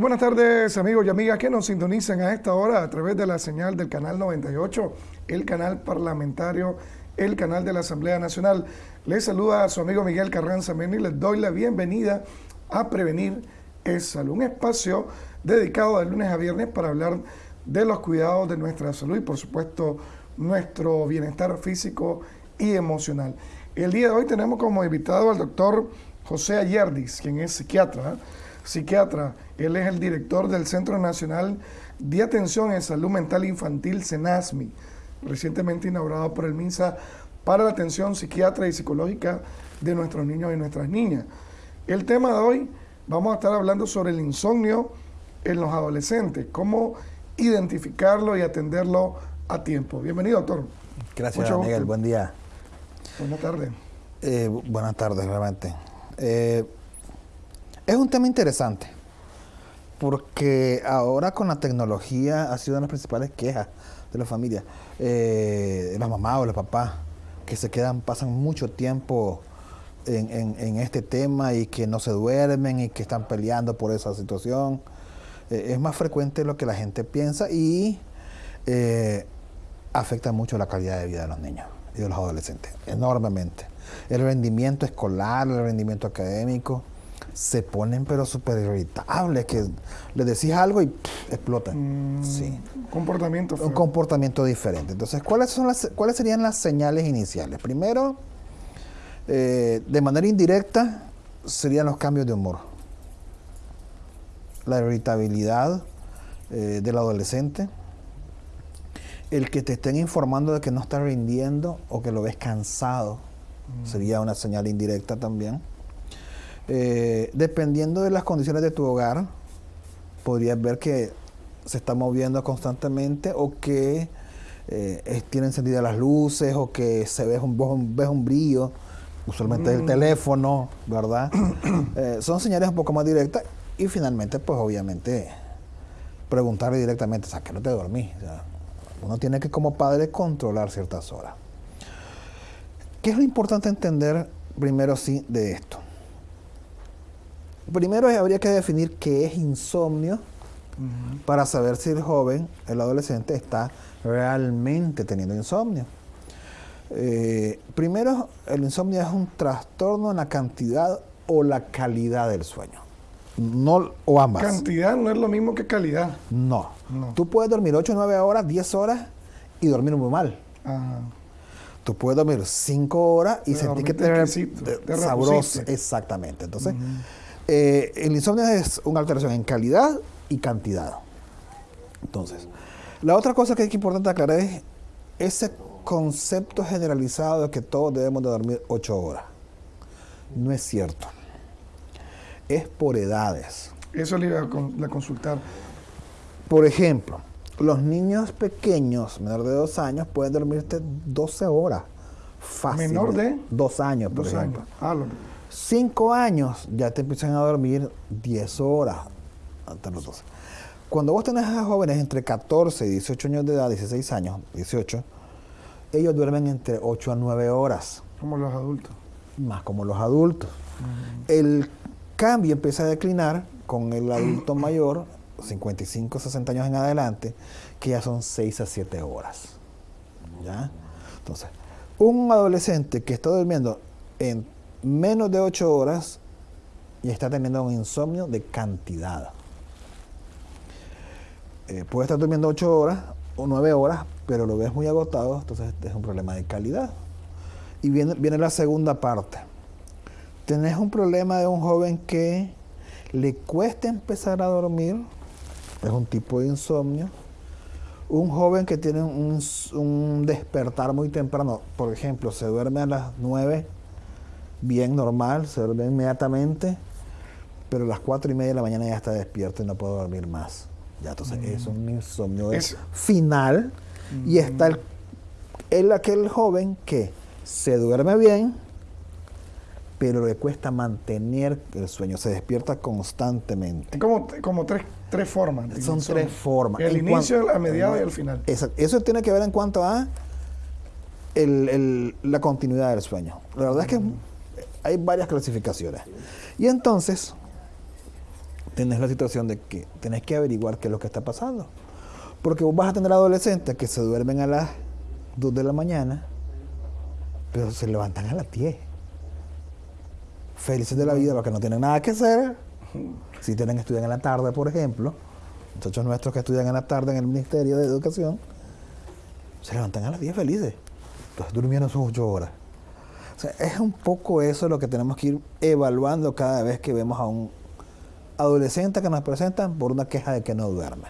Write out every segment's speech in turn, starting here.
Buenas tardes amigos y amigas que nos sintonizan a esta hora a través de la señal del canal 98, el canal parlamentario, el canal de la Asamblea Nacional. Les saluda a su amigo Miguel Carranza Meni les doy la bienvenida a Prevenir es Salud, un espacio dedicado de lunes a viernes para hablar de los cuidados de nuestra salud y por supuesto nuestro bienestar físico y emocional. El día de hoy tenemos como invitado al doctor José Ayerdis, quien es psiquiatra, psiquiatra él es el director del Centro Nacional de Atención en Salud Mental Infantil, CENASMI, recientemente inaugurado por el MINSA para la atención psiquiatra y psicológica de nuestros niños y nuestras niñas. El tema de hoy, vamos a estar hablando sobre el insomnio en los adolescentes, cómo identificarlo y atenderlo a tiempo. Bienvenido, doctor. Gracias, Miguel. Buen día. Buenas tardes. Eh, buenas tardes, realmente. Eh, es un tema interesante porque ahora con la tecnología ha sido una de las principales quejas de la familia, eh, las mamás o los papás, que se quedan, pasan mucho tiempo en, este tema y que no se duermen y que están peleando por esa situación. Eh, es más frecuente lo que la gente piensa y eh, afecta mucho la calidad de vida de los niños y de los adolescentes, enormemente. El rendimiento escolar, el rendimiento académico, se ponen pero súper irritables, que le decís algo y explotan. Mm, sí. Comportamiento. Un comportamiento diferente. Entonces, ¿cuáles, son las, ¿cuáles serían las señales iniciales? Primero, eh, de manera indirecta, serían los cambios de humor. La irritabilidad eh, del adolescente. El que te estén informando de que no está rindiendo o que lo ves cansado. Mm. Sería una señal indirecta también eh, dependiendo de las condiciones de tu hogar, podrías ver que se está moviendo constantemente o que eh, tiene encendidas las luces o que se ve un, ves un brillo, usualmente el mm. teléfono, ¿verdad? Eh, son señales un poco más directas y finalmente, pues obviamente, preguntarle directamente, sea, que no te dormí. uno tiene que como padre controlar ciertas horas. ¿Qué es lo importante entender primero sí de esto? Primero habría que definir qué es insomnio para saber si el joven, el adolescente, está realmente teniendo insomnio. Eh, primero, el insomnio es un trastorno en la cantidad o la calidad del sueño. No, o ambas. Cantidad no es lo mismo que calidad. No. Tú puedes dormir 8, 9 horas, 10 horas y dormir muy mal. Tú puedes dormir 5 horas y sentir que te, te, sabroso. Exactamente. Entonces, eh, el insomnio es una alteración en calidad y cantidad. Entonces, la otra cosa que es importante aclarar es ese concepto generalizado de que todos debemos de dormir 8 horas. No es cierto. Es por edades. Eso le iba a, consultar. Por ejemplo, los niños pequeños, menor de 2 años, pueden dormirte 12 horas. Fácil. ¿Menor de? 2 años, por ejemplo. Ah, Cinco años ya te empiezan a dormir 10 horas. Cuando vos tenés a jóvenes entre 14 y 18 años de edad, 16 años, 18, ellos duermen entre 8 a 9 horas. Como los adultos. Más como los adultos. El cambio empieza a declinar con el adulto mayor, 55, 60 años en adelante, que ya son 6 a 7 horas. ¿Ya? Entonces, un adolescente que está durmiendo en menos de 8 horas y está teniendo un insomnio de cantidad. Eh, puede estar durmiendo 8 horas o 9 horas, pero lo ves muy agotado, entonces es un problema de calidad. Y viene, viene la segunda parte. Tenés un problema de un joven que le cuesta empezar a dormir, es un tipo de insomnio. Un joven que tiene un, un despertar muy temprano, por ejemplo, se duerme a las 9 bien normal, se duerme inmediatamente, pero a las cuatro y media de la mañana ya está despierto y no puedo dormir más. Ya, entonces mm. es un insomnio es, final y está el, el, aquel joven que se duerme bien, pero le cuesta mantener el sueño, se despierta constantemente. Como, como tres, tres formas. Son tres formas. El inicio, la mediada y el final. Eso tiene que ver en cuanto a el, la continuidad del sueño. La verdad es que hay varias clasificaciones. Y entonces, tienes la situación de que tienes que averiguar qué es lo que está pasando. Porque vos vas a tener adolescentes que se duermen a las 2 de la mañana, pero se levantan a las 10. Felices de la vida porque no tienen nada que hacer. Si tienen que estudiar en la tarde, por ejemplo, muchachos nuestros que estudian en la tarde en el Ministerio de Educación, se levantan a las 10 felices. Entonces durmiendo sus 8 horas. O sea, es un poco eso lo que tenemos que ir evaluando cada vez que vemos a un adolescente que nos presentan por una queja de que no duerme.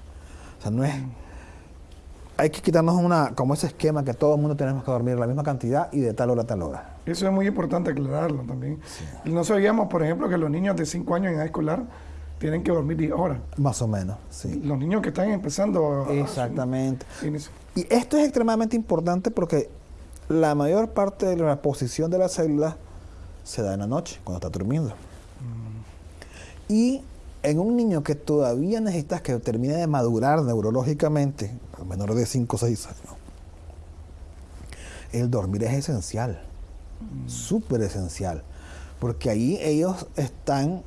O sea, no es... Hay que quitarnos una, como ese esquema que todo el mundo tenemos que dormir la misma cantidad y de tal hora a tal hora. Eso es muy importante aclararlo también. Y no sabíamos, por ejemplo, que los niños de 5 años en edad escolar tienen que dormir 10 horas. Más o menos, sí. Los niños que están empezando... a- Exactamente. a-. Y esto es extremadamente importante porque la mayor parte de la posición de las células se da en la noche, cuando está durmiendo. Y en un niño que todavía necesitas que termine de madurar neurológicamente, a menor de 5 o 6 años, el dormir es esencial, súper esencial, porque ahí ellos están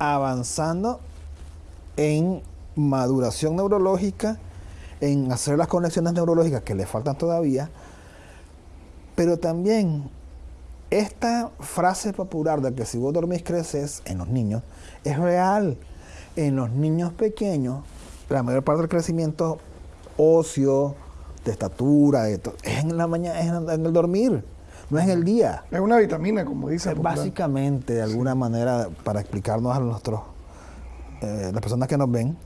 avanzando en maduración neurológica, en hacer las conexiones neurológicas que le faltan todavía, pero también esta frase popular de que si vos dormís creces en los niños es real. En los niños pequeños, la mayor parte del crecimiento óseo, de estatura, de es en la mañana, es en, el dormir, no es en el día. Es una vitamina, como dice. Básicamente, de alguna manera, para explicarnos a nuestros, eh, las personas que nos ven,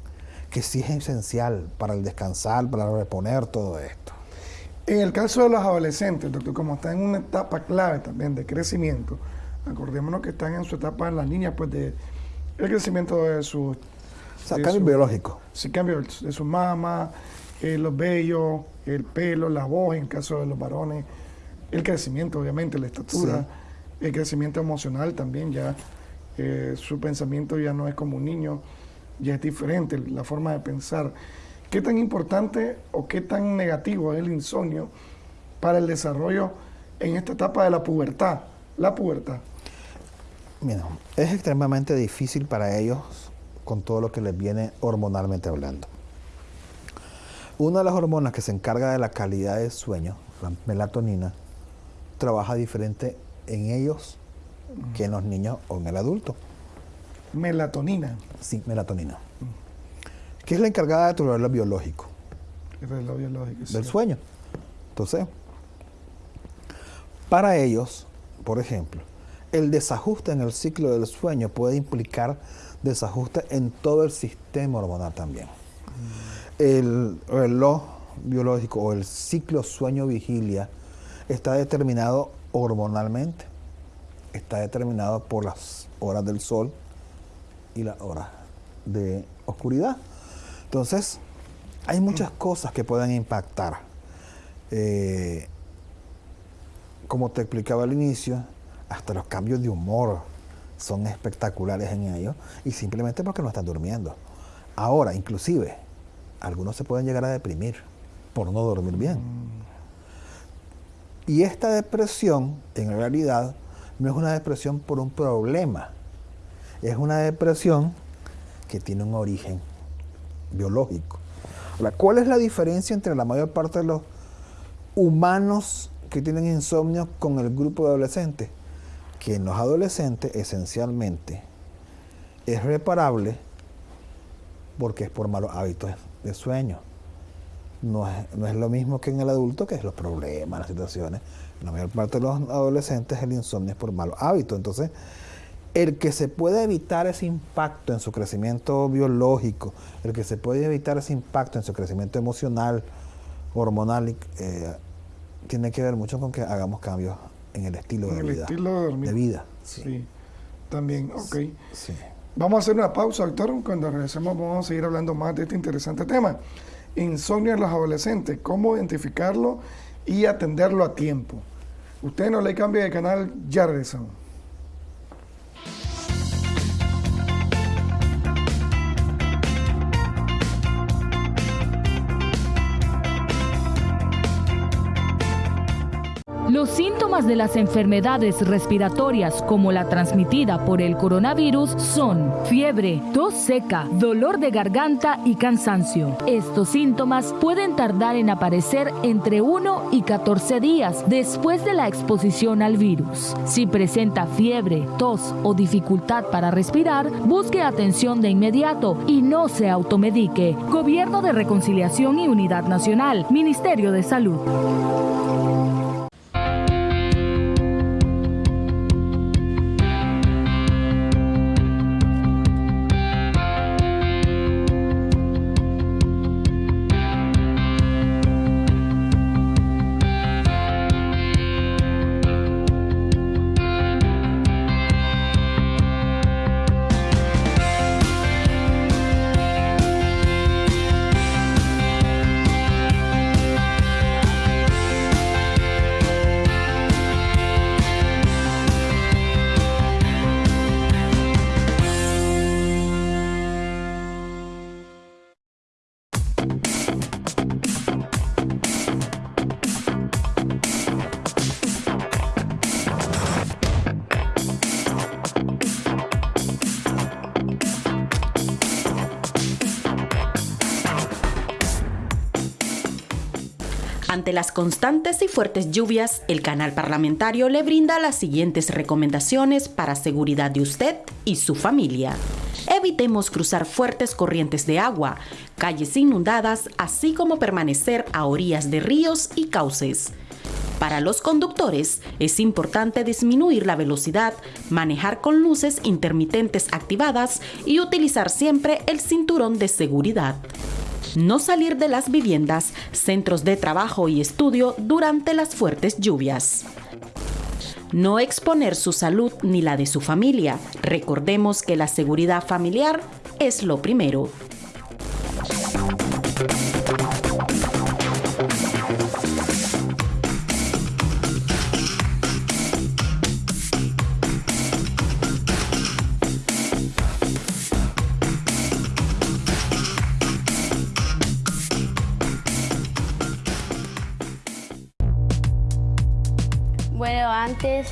que sí es esencial para el descansar, para reponer todo esto. En el caso de los adolescentes, doctor, como están en una etapa clave también de crecimiento, acordémonos que están en su etapa en las niñas, pues de el crecimiento de su, O sea, cambio su- biológico. sí, cambio de su mama, eh, los vellos, el pelo, la voz, en el caso de los varones, el crecimiento, obviamente, la estatura, el crecimiento emocional también, ya eh, su pensamiento ya no es como un niño, ya es diferente la forma de pensar. ¿Qué tan importante o qué tan negativo es el insomnio para el desarrollo en esta etapa de la pubertad? La pubertad. Mira, es extremadamente difícil para ellos con todo lo que les viene hormonalmente hablando. Una de las hormonas que se encarga de la calidad del sueño, la melatonina, trabaja diferente en ellos que en los niños o en el adulto. Melatonina, Sí, melatonina. Que es la encargada de tu reloj biológico, el reloj biológico. del sí. sueño. Entonces, para ellos, por ejemplo, el desajuste en el ciclo del sueño puede implicar desajuste en todo el sistema hormonal también. El reloj biológico o el ciclo sueño-vigilia está determinado hormonalmente. Está determinado por las horas del sol y las horas de oscuridad. Entonces, hay muchas cosas que pueden impactar. Eh, como te explicaba al inicio, hasta los cambios de humor son espectaculares en ellos y simplemente porque no están durmiendo. Ahora, inclusive, algunos se pueden llegar a deprimir por no dormir bien. Y esta depresión, en realidad, no es una depresión por un problema, es una depresión que tiene un origen biológico. Ahora, ¿cuál es la diferencia entre la mayor parte de los humanos que tienen insomnio con el grupo de adolescentes? Que en los adolescentes, esencialmente, es reparable porque es por malos hábitos de sueño. No es, no es lo mismo que en el adulto, que es los problemas, las situaciones. La mayor parte de los adolescentes el insomnio es por malos hábitos. Entonces, el que se puede evitar ese impacto en su crecimiento biológico, el que se puede evitar ese impacto en su crecimiento emocional, hormonal, eh, tiene que ver mucho con que hagamos cambios en el estilo En de el vida. estilo de. De vida. Sí. También, ok. Sí. Vamos a hacer una pausa, doctor. Cuando regresemos vamos a seguir hablando más de este interesante tema. Insomnio en los adolescentes, cómo identificarlo y atenderlo a tiempo. Usted no le cambie de canal, ya regresamos. Los síntomas de las enfermedades respiratorias como la transmitida por el coronavirus son fiebre, tos seca, dolor de garganta y cansancio. Estos síntomas pueden tardar en aparecer entre 1 y 14 días después de la exposición al virus. Si presenta fiebre, tos o dificultad para respirar, busque atención de inmediato y no se automedique. Gobierno de Reconciliación y Unidad Nacional, Ministerio de Salud. Ante las constantes y fuertes lluvias, el canal parlamentario le brinda las siguientes recomendaciones para seguridad de usted y su familia. Evitemos cruzar fuertes corrientes de agua, calles inundadas, así como permanecer a orillas de ríos y cauces. Para los conductores es importante disminuir la velocidad, manejar con luces intermitentes activadas y utilizar siempre el cinturón de seguridad no salir de las viviendas, centros de trabajo y estudio durante las fuertes lluvias. No exponer su salud ni la de su familia. Recordemos que la seguridad familiar es lo primero.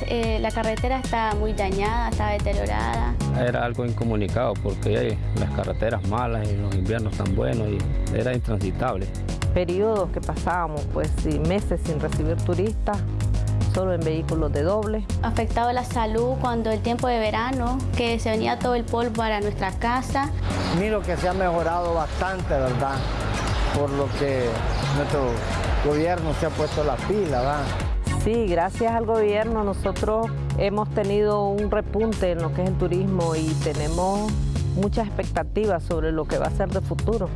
Eh, la carretera estaba muy dañada, estaba deteriorada. Era algo incomunicado porque hay las carreteras malas y los inviernos tan buenos y era intransitable. Periodos que pasábamos pues meses sin recibir turistas, solo en vehículos de doble. Afectado la salud cuando el tiempo de verano, que se venía todo el polvo para nuestra casa. Miro que se ha mejorado bastante, ¿verdad? Por lo que nuestro gobierno se ha puesto la pila, ¿verdad? Sí, gracias al gobierno nosotros hemos tenido un repunte en lo que es el turismo y tenemos muchas expectativas sobre lo que va a ser de futuro.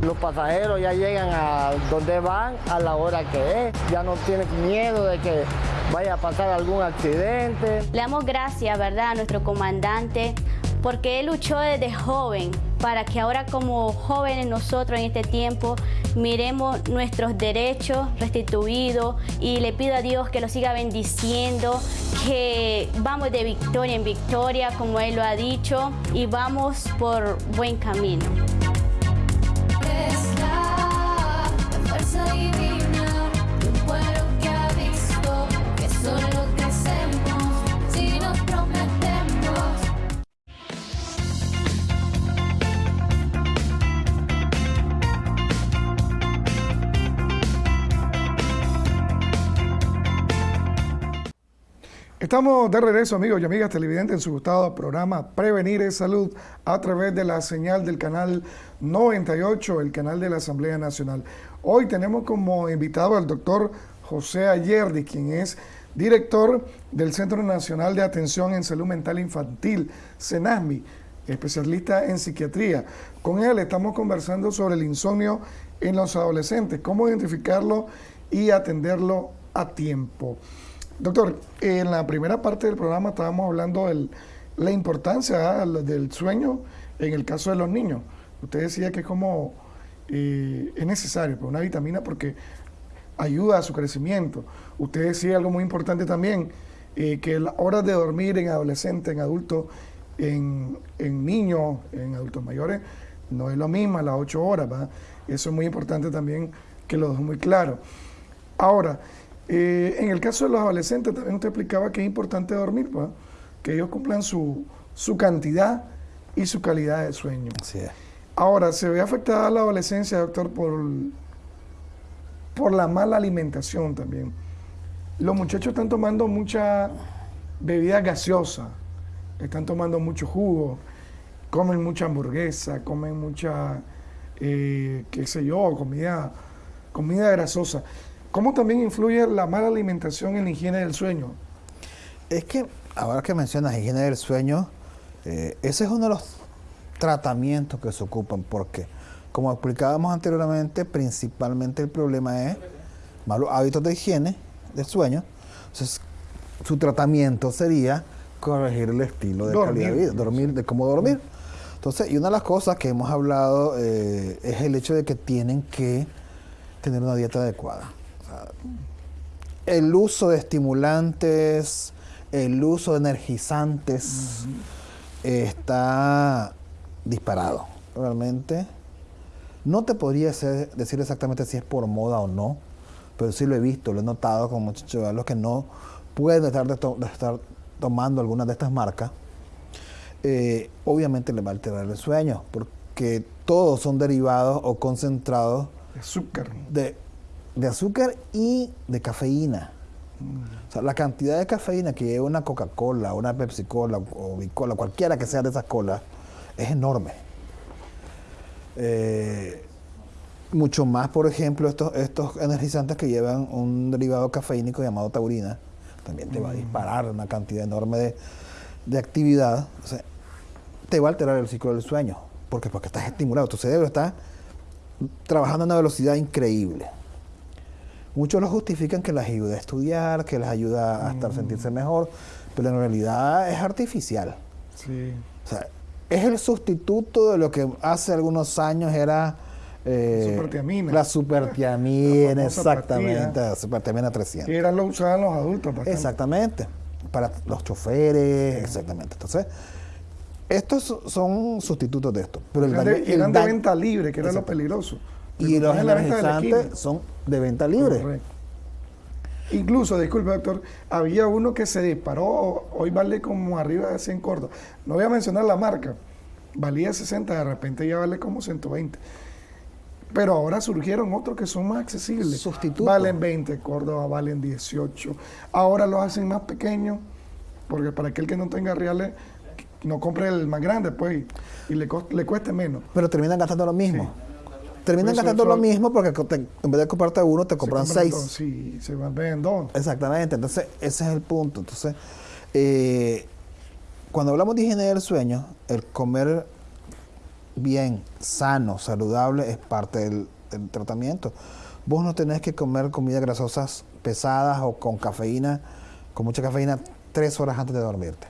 Los pasajeros ya llegan a donde van a la hora que es, ya no tienen miedo de que vaya a pasar algún accidente. Le damos gracias, ¿verdad?, a nuestro comandante porque él luchó desde joven para que ahora como jóvenes nosotros en este tiempo miremos nuestros derechos restituidos y le pido a Dios que lo siga bendiciendo, que vamos de victoria en victoria como Él lo ha dicho y vamos por buen camino. Estamos de regreso, amigos y amigas televidentes, en su gustado programa Prevenir es Salud a través de la señal del canal 98, el canal de la Asamblea Nacional. Hoy tenemos como invitado al doctor José Ayerdi, quien es director del Centro Nacional de Atención en Salud Mental Infantil, CENASMI, especialista en psiquiatría. Con él estamos conversando sobre el insomnio en los adolescentes, cómo identificarlo y atenderlo a tiempo. Doctor, en la primera parte del programa estábamos hablando de la importancia ah, del sueño en el caso de los niños. Usted decía que es como eh, es necesario, pues, una vitamina porque ayuda a su crecimiento. Usted decía algo muy importante también, eh, que las horas de dormir en adolescentes, en adultos, en, niños, en adultos mayores, no es lo mismo, las ocho horas. Eso es muy importante también que lo dejo muy claro. Ahora, Eh, en el caso de los adolescentes, también usted explicaba que es importante dormir, pues, que ellos cumplan su, su cantidad y su calidad de sueño. Así es. Ahora, ¿se ve afectada la adolescencia, doctor, por, por la mala alimentación también? Los muchachos están tomando mucha bebida gaseosa, están tomando mucho jugo, comen mucha hamburguesa, comen mucha, eh, qué sé yo, comida, comida grasosa. ¿Cómo también influye la mala alimentación en la higiene del sueño? Es que, ahora que mencionas higiene del sueño, eh, ese es uno de los tratamientos que se ocupan, porque, como explicábamos anteriormente, principalmente el problema es malos hábitos de higiene del sueño. Entonces, su tratamiento sería corregir el estilo de calidad de vida, dormir, de cómo dormir. Entonces, y una de las cosas que hemos hablado eh, es el hecho de que tienen que tener una dieta adecuada. El uso de estimulantes, el uso de energizantes está disparado. Realmente no te podría ser- decir exactamente si es por moda o no, pero sí lo he visto, lo he notado con muchos chavalos que no pueden estar, de to- de estar tomando algunas de estas marcas. Eh, obviamente les va a alterar el sueño, porque todos son derivados o concentrados Azúcar. de, de azúcar y de cafeína. O sea, la cantidad de cafeína que lleva una Coca-Cola, una Pepsi-Cola o Bicola, cualquiera que sea de esas colas, es enorme. Eh, mucho más, por ejemplo, estos, estos energizantes que llevan un derivado cafeínico llamado taurina, también te va a disparar una cantidad enorme de, de actividad. O sea, te va a alterar el ciclo del sueño. ¿Por qué? Porque estás estimulado, tu cerebro está trabajando a una velocidad increíble. Muchos lo justifican que les ayuda a estudiar, que les ayuda a estar sentirse mejor, pero en realidad es artificial. Sí. O sea, es el sustituto de lo que hace algunos años era eh, Supertiamina. la supertiamina, La exactamente, la supertiamina 300. Que era lo usaban los adultos. bastante. Exactamente, para los choferes, exactamente. Entonces, estos so- son sustitutos de esto. Pero el Eran daño- de, el eran de venta libre, que era lo peligroso. Y los energizantes son de venta libre. Correcto. Incluso, disculpe doctor, había uno que se disparó, hoy vale como arriba de 100 cordos. No voy a mencionar la marca, valía 60, de repente ya vale como 120. Pero ahora surgieron otros que son más accesibles. Sustitutos. Valen 20 Córdoba, valen 18. Ahora los hacen más pequeños, porque para aquel que no tenga reales, no compre el más grande, pues, y le, le cueste menos. Pero terminan gastando lo mismo. Terminan gastando lo mismo porque te- en vez de comprarte uno, te Se compran compran seis. dos, Sí, se van ven dos. Exactamente, entonces ese es el punto. Entonces, eh, cuando hablamos de higiene del sueño, el comer bien, sano, saludable es parte del, del tratamiento. Vos no tenés que comer comidas grasosas pesadas o con cafeína, con mucha cafeína, tres horas antes de dormirte.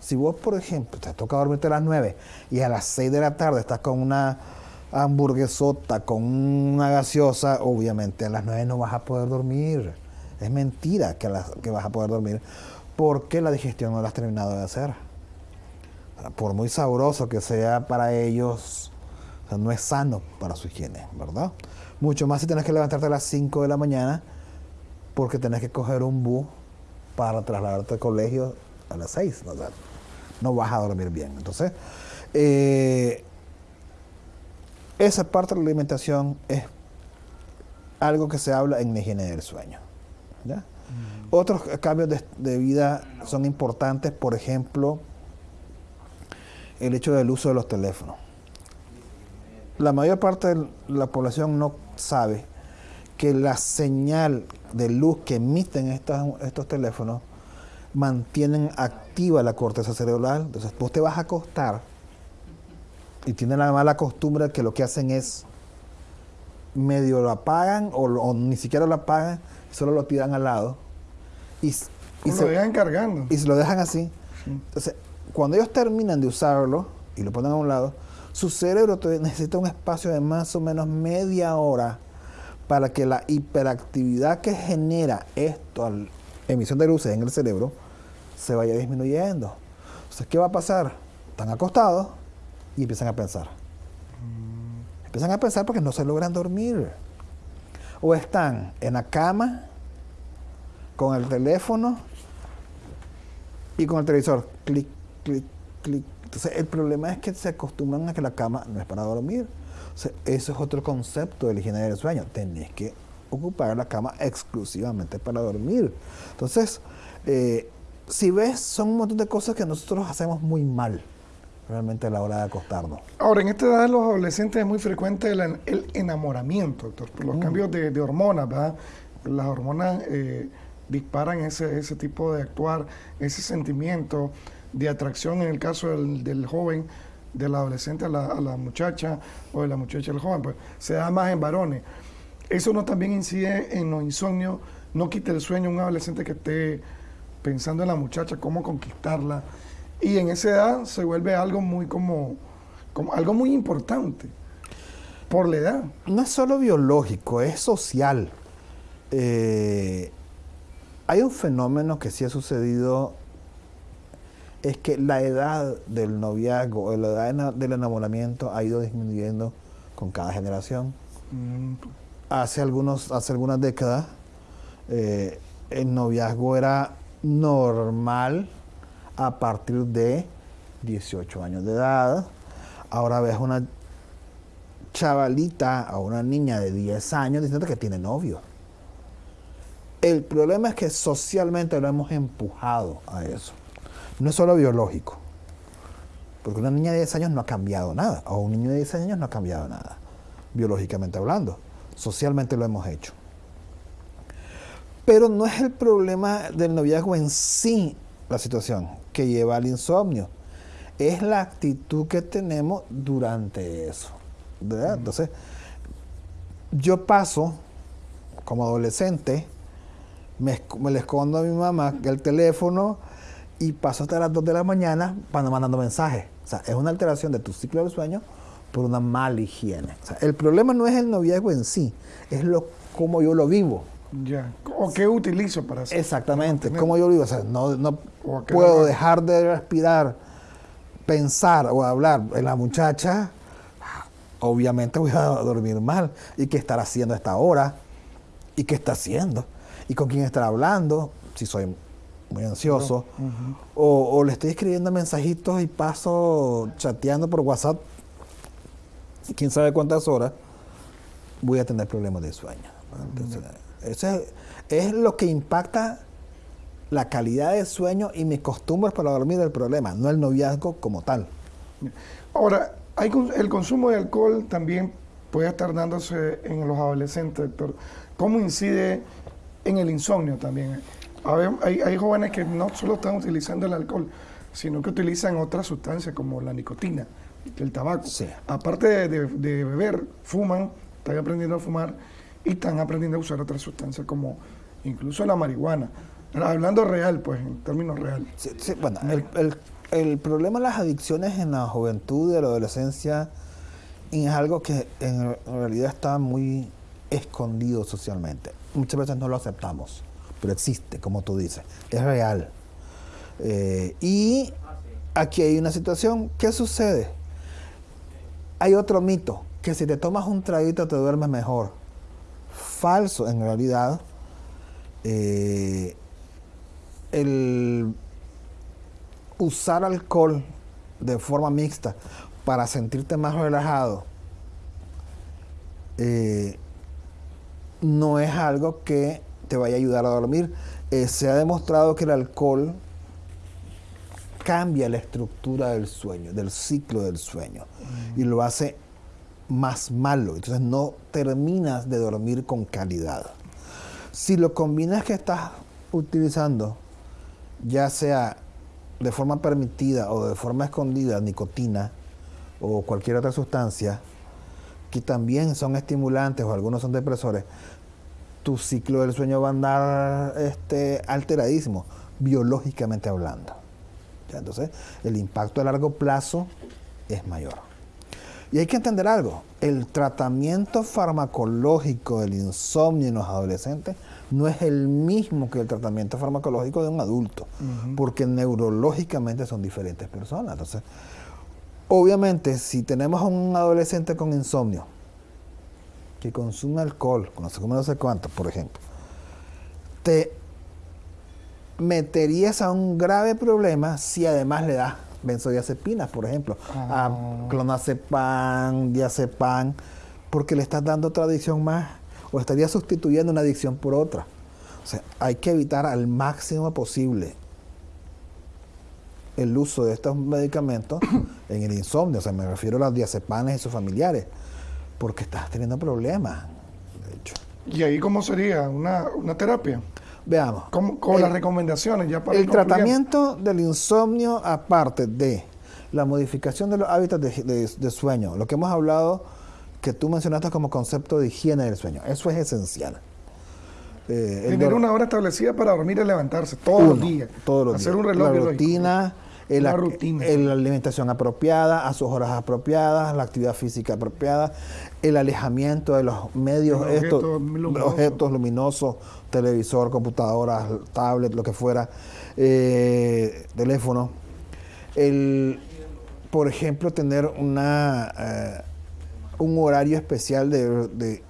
Si vos, por ejemplo, te toca dormirte a las 9 y a las 6 de la tarde estás con una hamburguesota, con una gaseosa, obviamente a las 9 no vas a poder dormir. Es mentira que, las- que vas a poder dormir porque la digestión no la has terminado de hacer. Por muy sabroso que sea para ellos, no es sano para su higiene, ¿verdad? Mucho más si tienes que levantarte a las 5 de la mañana porque tenés que coger un bus para trasladarte al colegio a las 6. O sea, no vas a dormir bien. Entonces, eh, esa parte de la alimentación es algo que se habla en la higiene del sueño. ¿ya? Otros cambios de, de vida son importantes, por ejemplo, el hecho del uso de los teléfonos. La mayor parte de la población no sabe que la señal de luz que emiten estas- estos teléfonos mantienen activa la corteza cerebral. Entonces, vos te vas a acostar y tienen la mala costumbre que lo que hacen es medio lo apagan o, ni siquiera lo apagan, solo lo tiran al lado y, se, lo dejan cargando. y se lo dejan así. Entonces, cuando ellos terminan de usarlo y lo ponen a un lado, su cerebro necesita un espacio de más o menos media hora para que la hiperactividad que genera esto, al emisión de luces en el cerebro, se vaya disminuyendo. Entonces, ¿qué va a pasar? Están acostados y empiezan a pensar. Empiezan a pensar porque no se logran dormir. O están en la cama con el teléfono y con el televisor. Clic, clic, clic. Entonces, el problema es que se acostumbran a que la cama no es para dormir. O eso es otro concepto de la higiene del sueño. Tenés que ocupar la cama exclusivamente para dormir. Entonces, eh, si ves, son un montón de cosas que nosotros hacemos muy mal realmente a la hora de acostarnos. Ahora, en esta edad de los adolescentes es muy frecuente el, en- el enamoramiento, doctor, por los cambios de, de hormonas, ¿verdad? Las hormonas eh, disparan ese, ese tipo de actuar, ese sentimiento de atracción en el caso del, del joven, del adolescente a la, a la muchacha o de la muchacha al joven, pues se da más en varones. Eso no también incide en los insomnios, no quita el sueño un adolescente que esté pensando en la muchacha, cómo conquistarla. Y en esa edad se vuelve algo muy como, como algo muy importante por la edad. no es solo biológico, es social. Eh, hay un fenómeno que sí ha sucedido, es que la edad del noviazgo o la edad del enamoramiento ha ido disminuyendo con cada generación. Mm, Hace, algunos, hace algunas décadas eh, el noviazgo era normal a partir de 18 años de edad. Ahora ves una chavalita o una niña de 10 años diciendo que tiene novio. El problema es que socialmente lo hemos empujado a eso. No es solo biológico. Porque una niña de 10 años no ha cambiado nada. O un niño de 10 años no ha cambiado nada. Biológicamente hablando. Socialmente lo hemos hecho. Pero no es el problema del noviazgo en sí la situación que lleva al insomnio. Es la actitud que tenemos durante eso. ¿verdad? Entonces, yo paso como adolescente, me, me le escondo a mi mamá el teléfono y paso hasta las 2 de la mañana para mandando mensajes. O sea, es una alteración de tu ciclo del sueño por una mala higiene. O sea, el problema no es el noviazgo en sí, es lo cómo yo lo vivo. Ya. ¿O qué utilizo para hacer? Exactamente, Tener- cómo yo lo vivo. O sea, no, no puedo dejar de respirar, pensar o hablar en la muchacha, obviamente voy a dormir mal. ¿Y qué estará haciendo a esta hora? ¿Y qué está haciendo? ¿Y con quién estará hablando? Si soy muy ansioso. o, o le estoy escribiendo mensajitos y paso chateando por WhatsApp, quién sabe cuántas horas, voy a tener problemas de sueño. Entonces, eso es, es lo que impacta la calidad de sueño y mis costumbres para dormir del problema, no el noviazgo como tal. Ahora, hay, el consumo de alcohol también puede estar dándose en los adolescentes, doctor. ¿Cómo incide en el insomnio también? A ver, hay, hay jóvenes que no solo están utilizando el alcohol, sino que utilizan otras sustancias como la nicotina, el tabaco. Sí. Aparte de, de- de beber, fuman, están aprendiendo a fumar y están aprendiendo a usar otras sustancias como incluso la marihuana. Hablando real, pues, en términos reales. Bueno, el, el- problema de las adicciones en la juventud y la adolescencia es algo que en realidad está muy escondido socialmente. Muchas veces no lo aceptamos, pero existe, como tú dices, es real. Eh, y aquí hay una situación, ¿qué sucede? Hay otro mito, que si te tomas un traguito te duermes mejor. Falso, en realidad. eh, el usar alcohol de forma mixta para sentirte más relajado eh, no es algo que te vaya a ayudar a dormir. Eh, se ha demostrado que el alcohol cambia la estructura del sueño, del ciclo del sueño, y lo hace más malo. Entonces no terminas de dormir con calidad. Si lo combinas que estás utilizando, ya sea de forma permitida o de forma escondida, nicotina o cualquier otra sustancia, que también son estimulantes o algunos son depresores, tu ciclo del sueño va a andar este, alteradísimo, biológicamente hablando. Entonces, el impacto a largo plazo es mayor. Y hay que entender algo, el tratamiento farmacológico del insomnio en los adolescentes no es el mismo que el tratamiento farmacológico de un adulto, porque neurológicamente son diferentes personas. Entonces, obviamente, si tenemos a un adolescente con insomnio, que consume alcohol, no sé cómo no sé cuánto, por ejemplo, te meterías a un grave problema si además le das benzodiazepinas, por ejemplo, Ah. a clonazepam, diazepam, porque le estás dando otra adicción más o estarías sustituyendo una adicción por otra. O sea, hay que evitar al máximo posible el uso de estos medicamentos en el insomnio, o sea, me refiero a las diazepanes y sus familiares, porque estás teniendo problemas. De hecho, ¿Y ahí cómo sería? ¿Una, una terapia? Veamos. ¿Cómo- con El- las recomendaciones ya para El tratamiento del insomnio, aparte de la modificación de los hábitos de, de- de sueño, lo que hemos hablado, que tú mencionaste como concepto de higiene del sueño, eso es esencial. Eh, Tener una hora establecida para dormir y levantarse todos los uno, días. Todos los Hacer días. un reloj La rutina, Una ac- rutina. la alimentación apropiada, a sus horas apropiadas, la actividad física apropiada, el alejamiento de los medios, Los estos, objetos luminosos. objetos luminosos, televisor, computadora, tablet, lo que fuera, eh, teléfono. El, por ejemplo, tener una, eh, un horario especial de, de-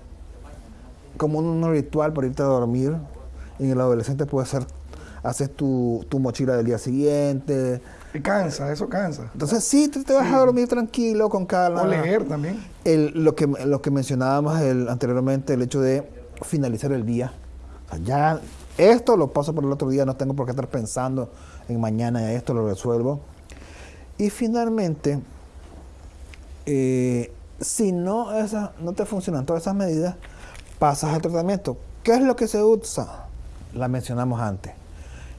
como un ritual para irte a dormir. En el adolescente puede ser, haces tu, tu mochila del día siguiente. Y cansa, eso cansa. Entonces sí, te, te vas a dormir tranquilo, con calma. O leer también. El- lo, que, lo que mencionábamos el- anteriormente, el hecho de finalizar el día. O sea, ya esto lo paso por el otro día, no tengo por qué estar pensando en mañana esto, lo resuelvo. Y finalmente, eh, si no, esa- no te funcionan todas esas medidas, pasas al tratamiento. ¿Qué es lo que se usa? La mencionamos antes.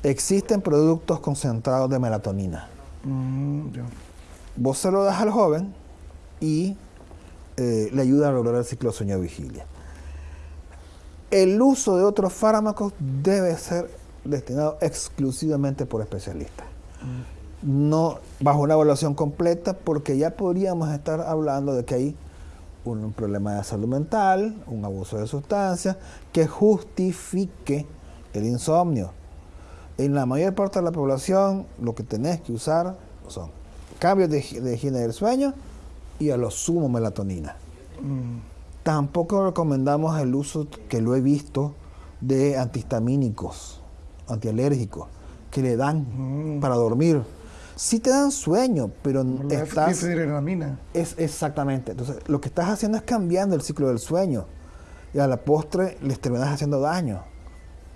Existen productos concentrados de melatonina. Mm. Vos se lo das al joven y eh, le ayuda a lograr el ciclo sueño-vigilia. El uso de otros fármacos debe ser destinado exclusivamente por especialistas. No bajo una evaluación completa, porque ya podríamos estar hablando de que hay un problema de salud mental, un abuso de sustancias, que justifique el insomnio. En la mayor parte de la población, lo que tenés que usar son cambios de, de higiene del sueño y a lo sumo melatonina. Tampoco recomendamos el uso, que lo he visto, de antihistamínicos, antialérgicos, que le dan para dormir. Sí te dan sueño, pero La estás... difenidramina. Es exactamente. Entonces, lo que estás haciendo es cambiando el ciclo del sueño. Y a la postre les terminas haciendo daño.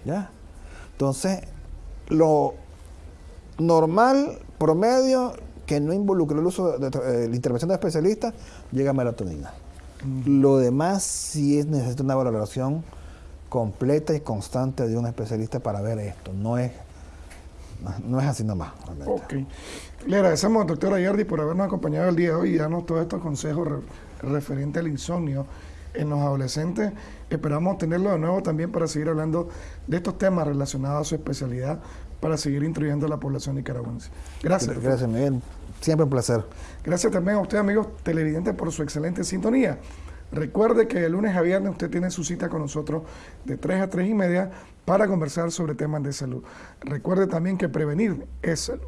¿Ya? Entonces, lo normal, promedio, que no involucre el uso de, de- la intervención de especialistas, llega a melatonina. Lo demás sí es necesita una valoración completa y constante de un especialista para ver esto. No es, no es así nomás. realmente. Ok. Le agradecemos, doctora Yardi, por habernos acompañado el día de hoy y darnos todos estos consejos re- referentes al insomnio en los adolescentes. Esperamos tenerlo de nuevo también para seguir hablando de estos temas relacionados a su especialidad para seguir instruyendo a la población nicaragüense. Gracias. doctor. Gracias, Miguel. Siempre un placer. Gracias también a usted, amigos televidentes, por su excelente sintonía. Recuerde que de lunes a viernes usted tiene su cita con nosotros de 3 a 3 y media para conversar sobre temas de salud. Recuerde también que prevenir es salud.